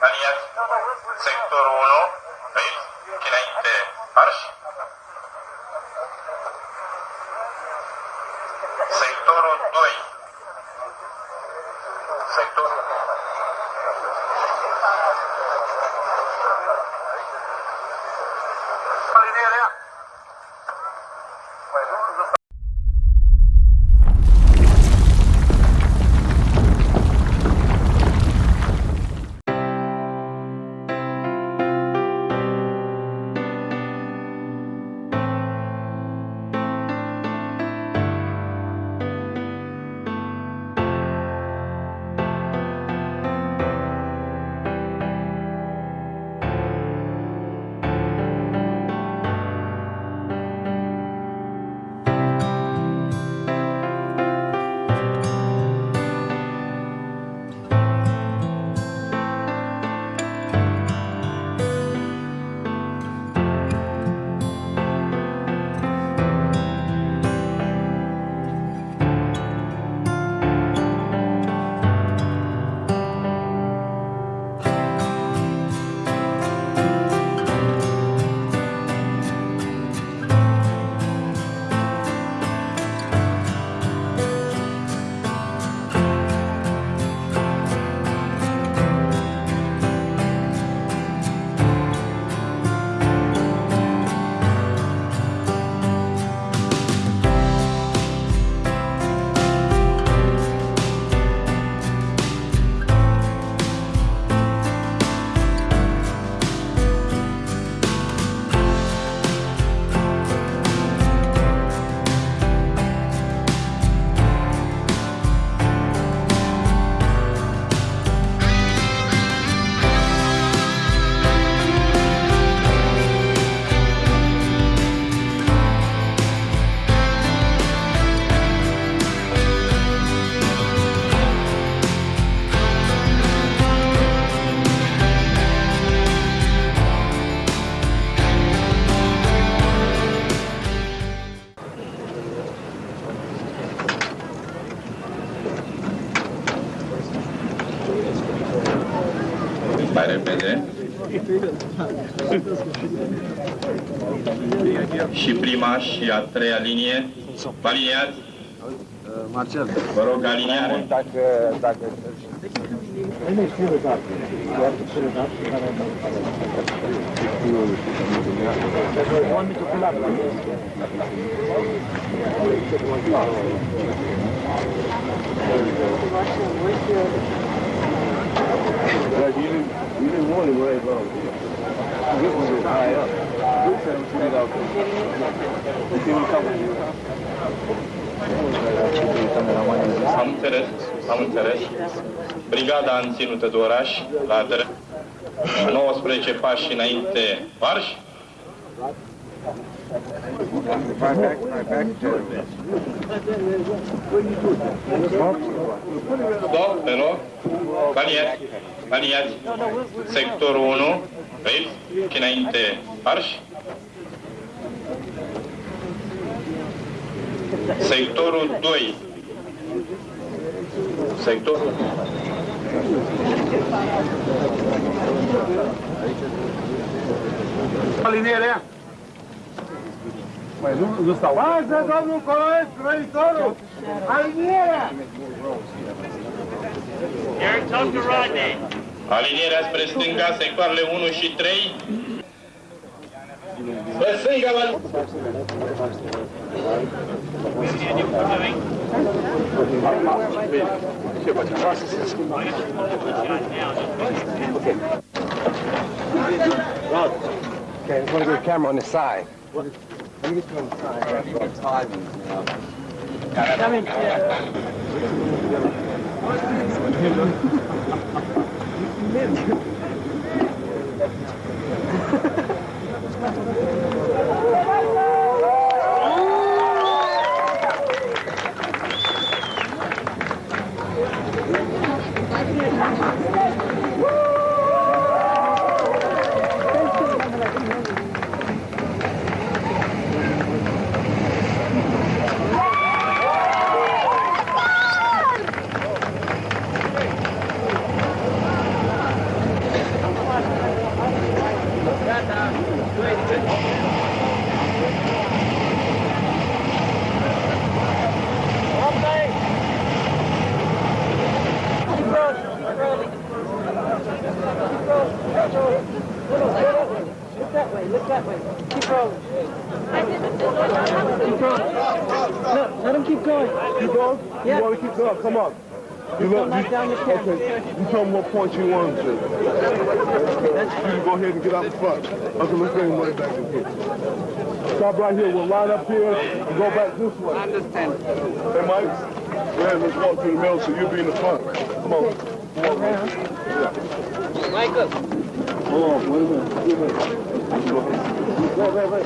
Aliyev sektör 1 reis Kinayte Arş Sektör 2 Sektör repede. Și prima și a treia linie. Aliniați. Marcel, Vă rog, aliniare. dacă, dacă... Like even morning right low. This one is high up. This one is straight up. Let's see what comes. Am înțeles, am înțeles. Brigada în ținută de oraș, la dre- 19 pași înainte, marș. My back, my back Stop, pe loc. Aliniați, aliniați. Sectorul 1, Rails, și înainte, marș. Sectorul 2. Sectorul Alinierea. Păi nu, nu stau. Lasă, domnul Coloescu, venitorul! Alinierea! Eric, talk to Rodney. Alinierea spre stânga, sectoarele 1 și 3. Spre stânga, vă... Okay, I'm gonna get a camera on the side. Let me get you on the side. Look that way. Keep rolling. Keep going. Look, let him keep going. Keep going? Yeah. You want to keep going? Come on. You Come right down the. Okay. You tell them what point you want to. You go ahead and get out the front. Okay, let's bring him right back in here. Stop right here. We'll line up here and go back this way. Understand. Hey, Mike. Man, let's walk to the middle so you'll be in the front. Come on. Come on, man. Michael. Hold on. Wait a minute. Wait a minute. 왜, 왜, 왜.